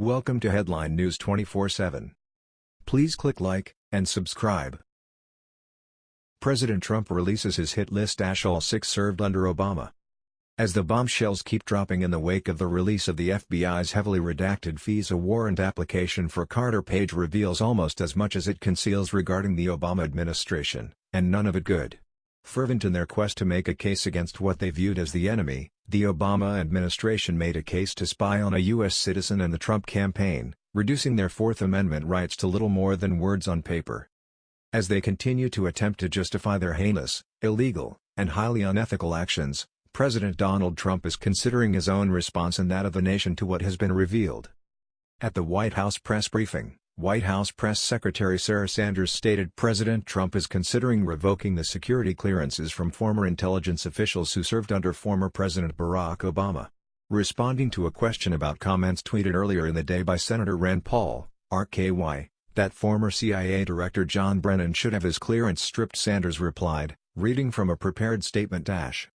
Welcome to Headline News 24/7. Please click like and subscribe. President Trump releases his hit list all six served under Obama. As the bombshells keep dropping in the wake of the release of the FBI's heavily redacted FISA warrant application for Carter Page reveals almost as much as it conceals regarding the Obama administration, and none of it good. Fervent in their quest to make a case against what they viewed as the enemy, the Obama administration made a case to spy on a U.S. citizen and the Trump campaign, reducing their Fourth Amendment rights to little more than words on paper. As they continue to attempt to justify their heinous, illegal, and highly unethical actions, President Donald Trump is considering his own response and that of the nation to what has been revealed. At the White House press briefing, White House Press Secretary Sarah Sanders stated President Trump is considering revoking the security clearances from former intelligence officials who served under former President Barack Obama. Responding to a question about comments tweeted earlier in the day by Senator Rand Paul, RKY, that former CIA Director John Brennan should have his clearance stripped Sanders replied, reading from a prepared statement dash.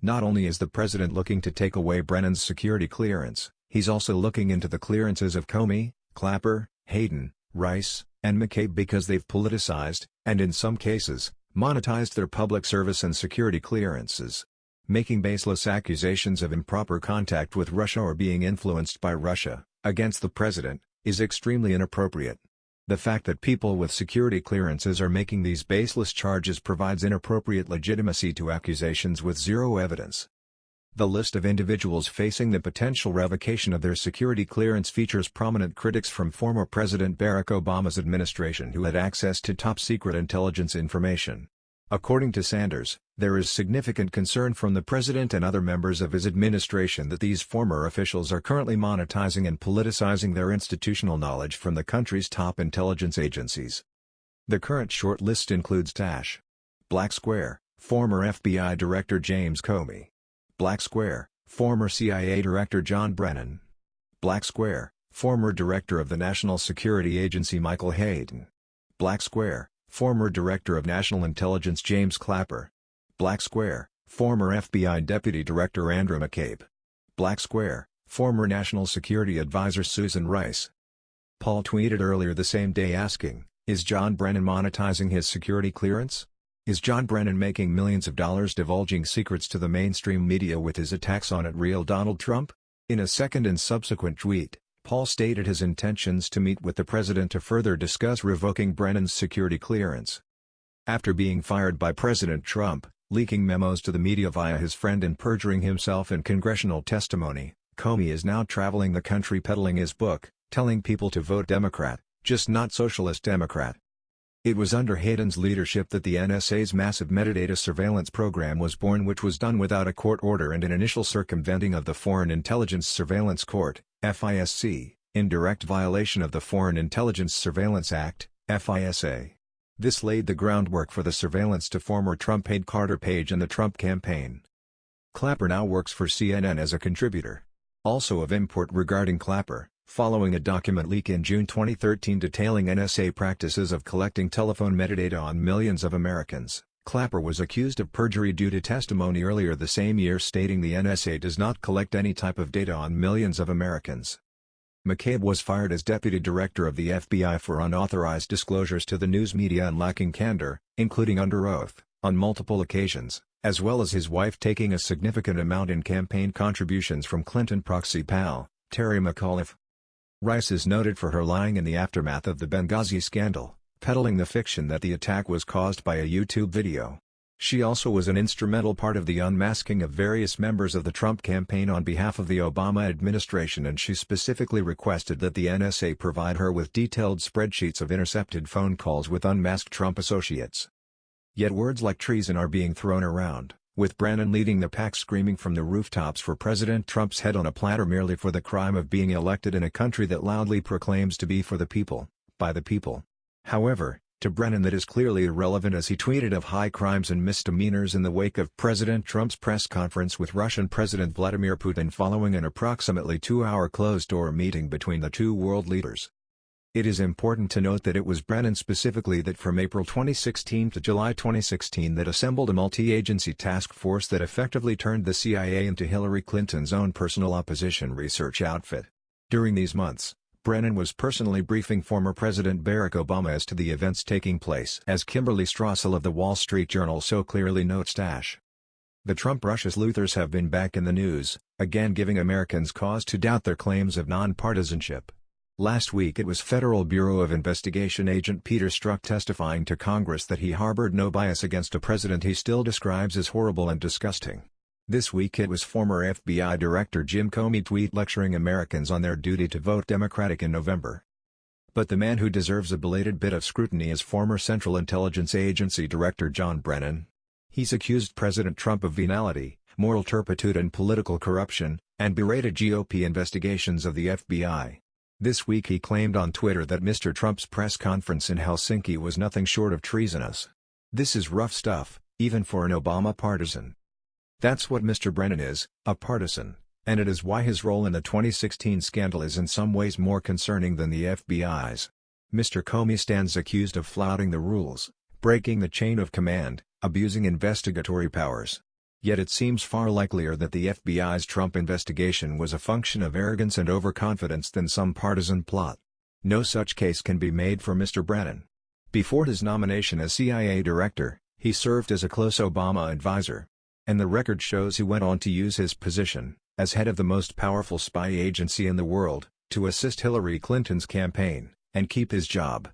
Not only is the president looking to take away Brennan's security clearance, he's also looking into the clearances of Comey, Clapper, Hayden, Rice, and McCabe because they've politicized, and in some cases, monetized their public service and security clearances. Making baseless accusations of improper contact with Russia or being influenced by Russia, against the president, is extremely inappropriate. The fact that people with security clearances are making these baseless charges provides inappropriate legitimacy to accusations with zero evidence. The list of individuals facing the potential revocation of their security clearance features prominent critics from former President Barack Obama's administration who had access to top-secret intelligence information. According to Sanders, there is significant concern from the president and other members of his administration that these former officials are currently monetizing and politicizing their institutional knowledge from the country's top intelligence agencies. The current short list includes Tash. Black Square, former FBI Director James Comey, Black Square, former CIA Director John Brennan. Black Square, former Director of the National Security Agency Michael Hayden. Black Square, former Director of National Intelligence James Clapper. Black Square, former FBI Deputy Director Andrew McCabe. Black Square, former National Security Advisor Susan Rice. Paul tweeted earlier the same day asking, is John Brennan monetizing his security clearance? Is John Brennan making millions of dollars divulging secrets to the mainstream media with his attacks on at real Donald Trump? In a second and subsequent tweet, Paul stated his intentions to meet with the president to further discuss revoking Brennan's security clearance. After being fired by President Trump, leaking memos to the media via his friend and perjuring himself in congressional testimony, Comey is now traveling the country peddling his book, telling people to vote Democrat, just not Socialist Democrat. It was under Hayden's leadership that the NSA's massive metadata surveillance program was born which was done without a court order and an initial circumventing of the Foreign Intelligence Surveillance Court, FISC, in direct violation of the Foreign Intelligence Surveillance Act, FISA. This laid the groundwork for the surveillance to former Trump aide Carter Page and the Trump campaign. Clapper now works for CNN as a contributor. Also of import regarding Clapper, following a document leak in June 2013 detailing NSA practices of collecting telephone metadata on millions of Americans. Clapper was accused of perjury due to testimony earlier the same year stating the NSA does not collect any type of data on millions of Americans. McCabe was fired as deputy director of the FBI for unauthorized disclosures to the news media and lacking candor, including under oath, on multiple occasions, as well as his wife taking a significant amount in campaign contributions from Clinton proxy pal, Terry McAuliffe. Rice is noted for her lying in the aftermath of the Benghazi scandal, peddling the fiction that the attack was caused by a YouTube video. She also was an instrumental part of the unmasking of various members of the Trump campaign on behalf of the Obama administration and she specifically requested that the NSA provide her with detailed spreadsheets of intercepted phone calls with unmasked Trump associates. Yet words like treason are being thrown around with Brennan leading the pack screaming from the rooftops for President Trump's head on a platter merely for the crime of being elected in a country that loudly proclaims to be for the people, by the people. However, to Brennan that is clearly irrelevant as he tweeted of high crimes and misdemeanors in the wake of President Trump's press conference with Russian President Vladimir Putin following an approximately two-hour closed-door meeting between the two world leaders. It is important to note that it was Brennan specifically that from April 2016 to July 2016 that assembled a multi-agency task force that effectively turned the CIA into Hillary Clinton's own personal opposition research outfit. During these months, Brennan was personally briefing former President Barack Obama as to the events taking place as Kimberly Strassel of The Wall Street Journal so clearly notes Dash. The Trump-Russia sleuthers have been back in the news, again giving Americans cause to doubt their claims of nonpartisanship. Last week it was Federal Bureau of Investigation agent Peter Strzok testifying to Congress that he harbored no bias against a president he still describes as horrible and disgusting. This week it was former FBI Director Jim Comey tweet lecturing Americans on their duty to vote Democratic in November. But the man who deserves a belated bit of scrutiny is former Central Intelligence Agency Director John Brennan, He's accused President Trump of venality, moral turpitude and political corruption, and berated GOP investigations of the FBI. This week he claimed on Twitter that Mr. Trump's press conference in Helsinki was nothing short of treasonous. This is rough stuff, even for an Obama partisan. That's what Mr. Brennan is, a partisan, and it is why his role in the 2016 scandal is in some ways more concerning than the FBI's. Mr. Comey stands accused of flouting the rules, breaking the chain of command, abusing investigatory powers. Yet it seems far likelier that the FBI's Trump investigation was a function of arrogance and overconfidence than some partisan plot. No such case can be made for Mr. Brennan. Before his nomination as CIA director, he served as a close Obama advisor. And the record shows he went on to use his position, as head of the most powerful spy agency in the world, to assist Hillary Clinton's campaign, and keep his job.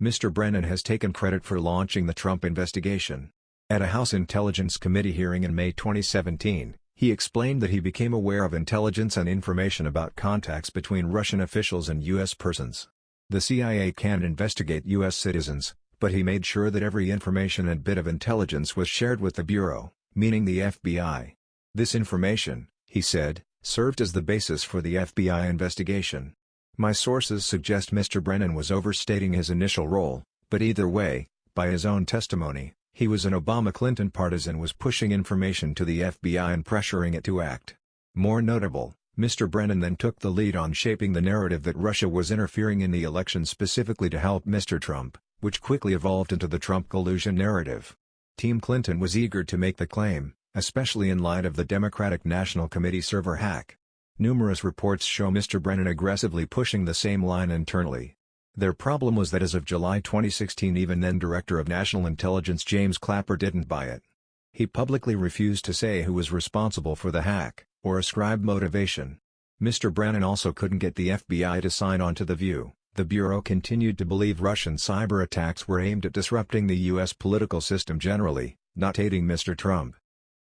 Mr. Brennan has taken credit for launching the Trump investigation. At a House Intelligence Committee hearing in May 2017, he explained that he became aware of intelligence and information about contacts between Russian officials and U.S. persons. The CIA can't investigate U.S. citizens, but he made sure that every information and bit of intelligence was shared with the Bureau, meaning the FBI. This information, he said, served as the basis for the FBI investigation. My sources suggest Mr. Brennan was overstating his initial role, but either way, by his own testimony, he was an Obama-Clinton partisan was pushing information to the FBI and pressuring it to act. More notable, Mr. Brennan then took the lead on shaping the narrative that Russia was interfering in the election specifically to help Mr. Trump, which quickly evolved into the Trump collusion narrative. Team Clinton was eager to make the claim, especially in light of the Democratic National Committee server hack. Numerous reports show Mr. Brennan aggressively pushing the same line internally. Their problem was that as of July 2016 even then Director of National Intelligence James Clapper didn't buy it. He publicly refused to say who was responsible for the hack, or ascribe motivation. Mr. Brennan also couldn't get the FBI to sign on to the view. The Bureau continued to believe Russian cyber attacks were aimed at disrupting the U.S. political system generally, not aiding Mr. Trump.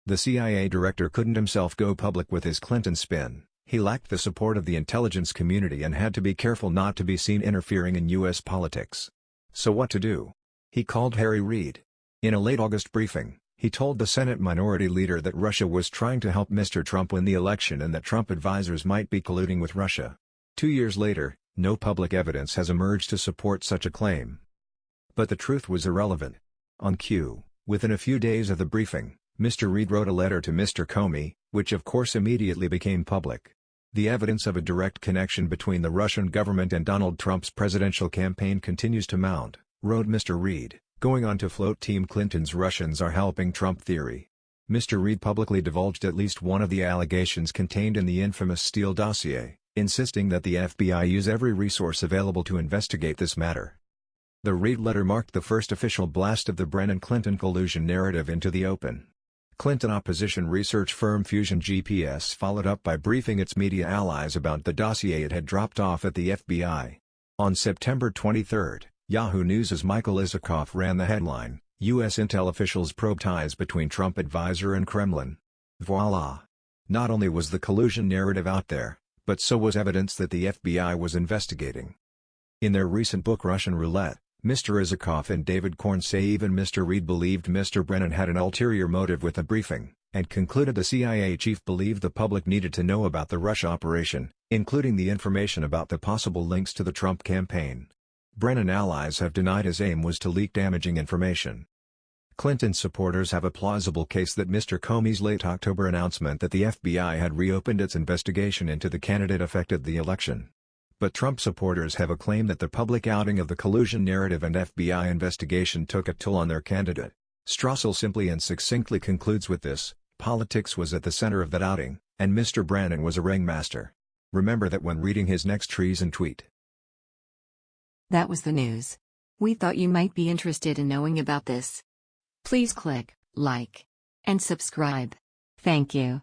The CIA director couldn't himself go public with his Clinton spin. He lacked the support of the intelligence community and had to be careful not to be seen interfering in U.S. politics. So what to do? He called Harry Reid. In a late August briefing, he told the Senate Minority Leader that Russia was trying to help Mr. Trump win the election and that Trump advisers might be colluding with Russia. Two years later, no public evidence has emerged to support such a claim. But the truth was irrelevant. On cue, within a few days of the briefing, Mr. Reid wrote a letter to Mr. Comey, which of course immediately became public. The evidence of a direct connection between the Russian government and Donald Trump's presidential campaign continues to mount, wrote Mr. Reid, going on to float Team Clinton's Russians are helping Trump theory. Mr. Reid publicly divulged at least one of the allegations contained in the infamous Steele dossier, insisting that the FBI use every resource available to investigate this matter. The Reid letter marked the first official blast of the Brennan-Clinton collusion narrative into the open. Clinton opposition research firm Fusion GPS followed up by briefing its media allies about the dossier it had dropped off at the FBI. On September 23, Yahoo News' Michael Isikoff ran the headline, U.S. intel officials probe ties between Trump advisor and Kremlin. Voila! Not only was the collusion narrative out there, but so was evidence that the FBI was investigating. In their recent book Russian Roulette, Mr. Isikoff and David Corn say even Mr. Reid believed Mr. Brennan had an ulterior motive with the briefing, and concluded the CIA chief believed the public needed to know about the Russia operation, including the information about the possible links to the Trump campaign. Brennan allies have denied his aim was to leak damaging information. Clinton supporters have a plausible case that Mr. Comey's late October announcement that the FBI had reopened its investigation into the candidate affected the election. But Trump supporters have a claim that the public outing of the collusion narrative and FBI investigation took a toll on their candidate. Strassel simply and succinctly concludes with this, politics was at the center of that outing, and Mr. Brennan was a ringmaster. Remember that when reading his next treason tweet. That was the news. We thought you might be interested in knowing about this. Please click like and subscribe. Thank you.